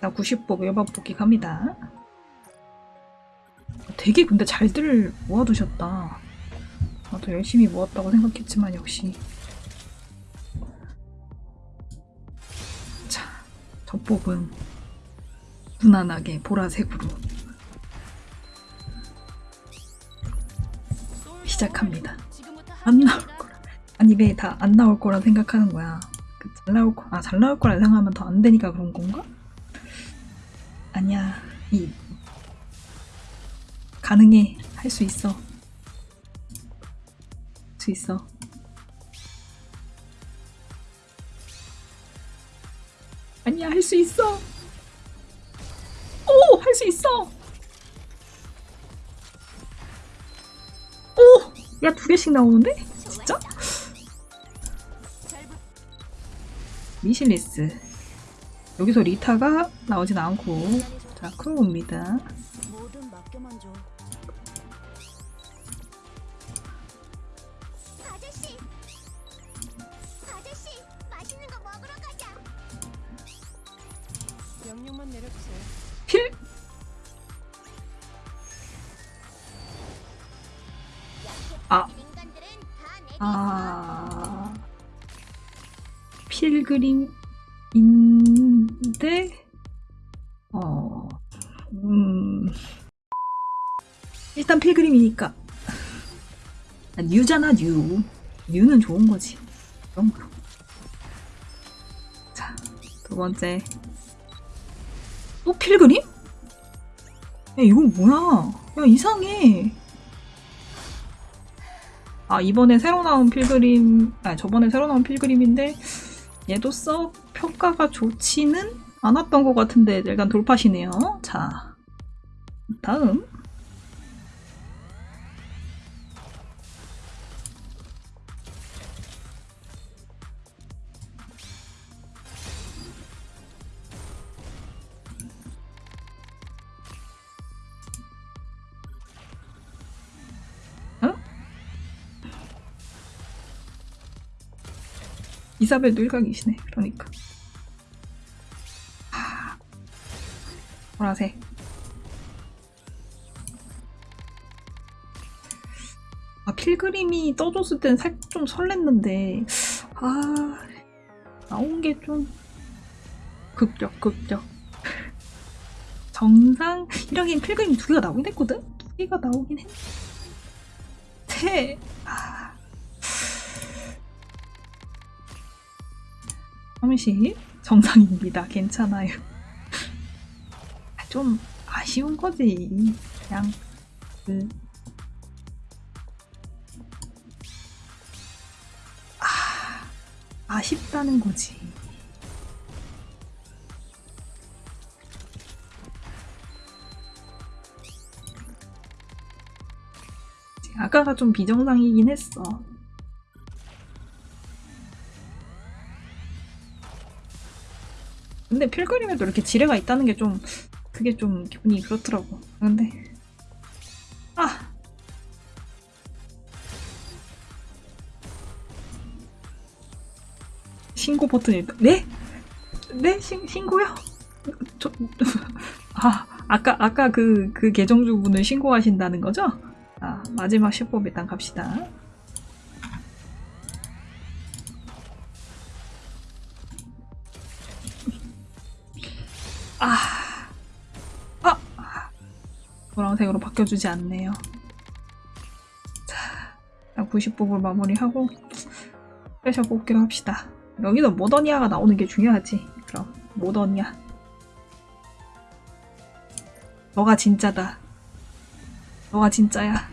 자, 90복 외박 뽑기 갑니다. 되게 근데 잘들 모아두셨다. 나도 열심히 모았다고 생각했지만 역시. 자, 젖복은 무난하게 보라색으로 시작합니다. 안 나올 거라. 아니 왜 다 안 나올 거라 생각하는 거야. 그 잘 나올 거, 아, 잘 나올 거라 생각하면 더 안 되니까 그런 건가? 아니야. 이 가능해. 할 수 있어. 할수 있어. 아니야, 할 수 있어. 오, 할 수 있어. 오, 야, 두 개씩 나오는데? 진짜? 미실리스. 여기서 리타가 나오진 않고, 자, 크로우입니다. 필! 아, 아, 필그림 인 데, 어, 음, 일단 필그림이니까. 아, new잖아, new. new는 좋은 거지. 그런 거. 자, 두 번째. 또 필그림? 야, 이건 뭐야? 야, 이상해. 아 이번에 새로 나온 필그림 아 저번에 새로 나온 필그림인데 얘도 썩 평가가 좋지는 않았던 것 같은데 일단 돌파시네요. 자 다음. 이사벨도 일각이시네 그러니까 보라색. 아 필그림이 떠줬을 땐 살짝 좀 설렜는데 아 나온 게좀 극적 극적. 정상 이러긴 필그림 두 개가 나오긴 했거든? 두 개가 나오긴 했는데 아. 잠시 정상입니다. 괜찮아요. 좀 아쉬운 거지. 그냥 그 아, 아쉽다는 거지. 아까가 좀 비정상이긴 했어. 근데 필그림에도 이렇게 지뢰가 있다는 게 좀 그게 좀 기분이 그렇더라고. 근데 아 신고 버튼이. 네? 네? 신, 신고요? 저, 아, 아까, 아까 그, 그 계정주분을 신고하신다는 거죠? 아, 마지막 십뽑 일단 갑시다. 아, 아, 노란색으로 바뀌어주지 않네요. 자, 90뽑을 마무리하고 스페셜 뽑기로 합시다. 여기는 모더니아가 나오는 게 중요하지. 그럼 모더니아. 너가 진짜다. 너가 진짜야.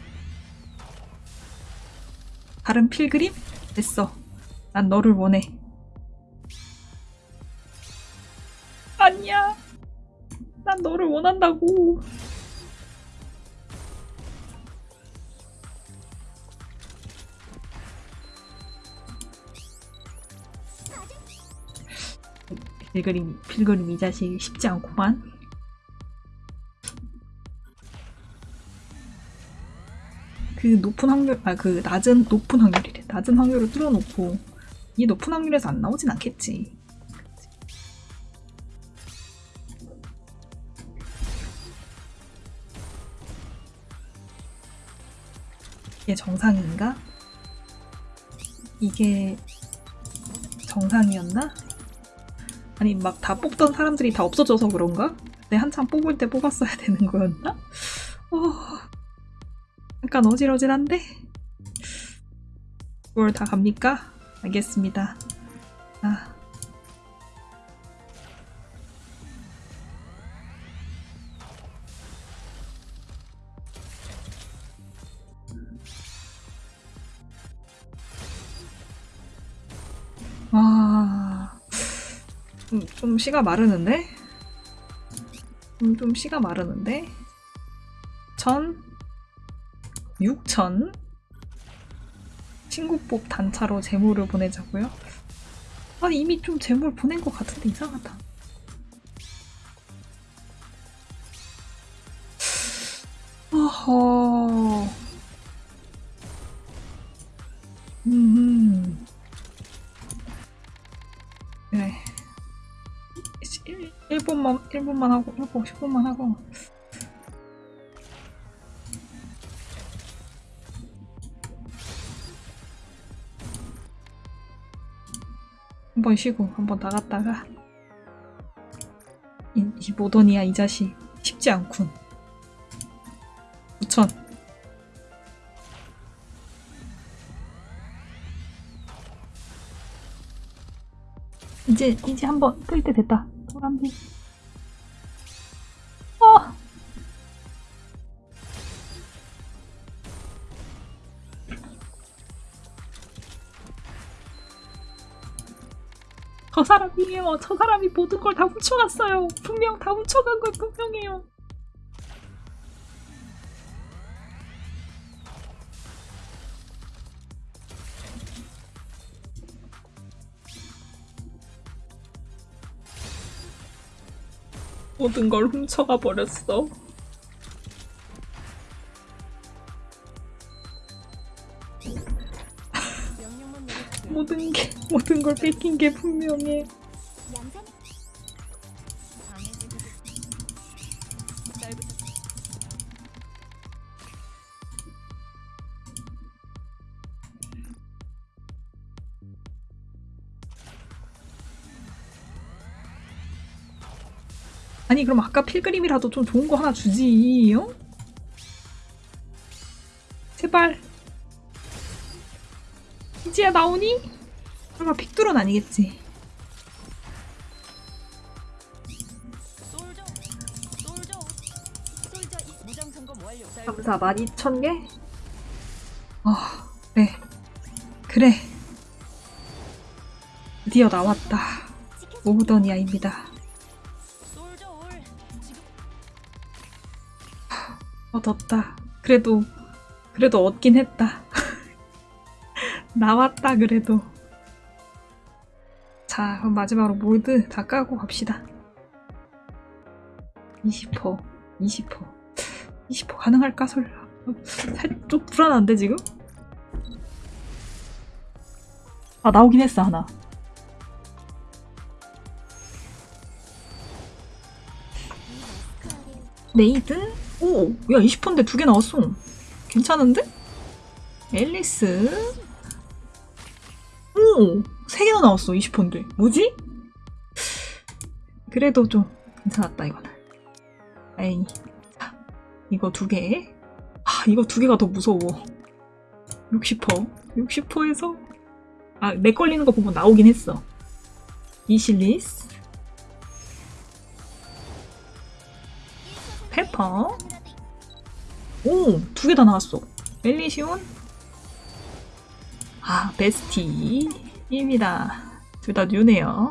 다른 필그림? 됐어. 난 너를 원해. 아니야. 난 너를 원한다고. 빌그림, 빌그림 이 자식 쉽지 않구만. 그 높은 확률, 아, 그 낮은, 높은 확률이래. 낮은 확률을 뚫어놓고, 이 높은 확률에서 안 나오진 않겠지. 이게 정상인가? 이게 정상이었나? 아니 막 다 뽑던 사람들이 다 없어져서 그런가? 내 한참 뽑을 때 뽑았어야 되는 거였나? 어... 약간 어질어질한데? 9월 다 갑니까? 알겠습니다. 아. 와. 좀, 좀 씨가 마르는데? 음, 좀 씨가 마르는데? 천? 6천? 친구법 단차로 재물을 보내자고요? 아 이미 좀 재물 보낸 것 같은데 이상하다. 어허. 1, 1분만 1분만 하고 1분 10분만 하고. 한 번 쉬고 한 번 나갔다가. 이, 이 모더니아 이 자식 쉽지 않군. 9천. 이제 이제 한번 끌때 됐다 소람비 어저 사람이에요. 저 사람이 모든 걸 다 훔쳐갔어요. 분명 다 훔쳐간 건 분명해요. 모든 걸 훔쳐가 버렸어. 모든 게 모든 걸 뺏긴 게 분명해. 아니 그럼 아까 필그림이라도 좀 좋은 거 하나 주지. 어? 제발. 이제야 나오니? 설마 픽둘은 아니겠지. 감사 12,000개? 아, 그래. 그래. 드디어 나왔다. 모브더니아입니다. 얻었다. 그래도, 그래도 얻긴 했다. 나왔다, 그래도. 자, 그럼 마지막으로 몰드 다 까고 갑시다. 20%, 20%. 20% 가능할까, 설마? 살짝 좀 불안한데, 지금? 아, 나오긴 했어, 하나. 메이드? 오, 야, 20%인데 두 개 나왔어. 괜찮은데? 앨리스? 오, 세 개나 나왔어, 20%인데. 뭐지? 그래도 좀 괜찮았다, 이거는. 에이. 자, 이거 두 개. 아, 이거 두 개가 더 무서워. 60%. 60%에서. 아, 내 걸리는 거 보면 나오긴 했어. 이실리스. 페퍼. 오, 두 개 다 나왔어. 멜리시온. 아, 베스티입니다. 둘 다 뉴네요.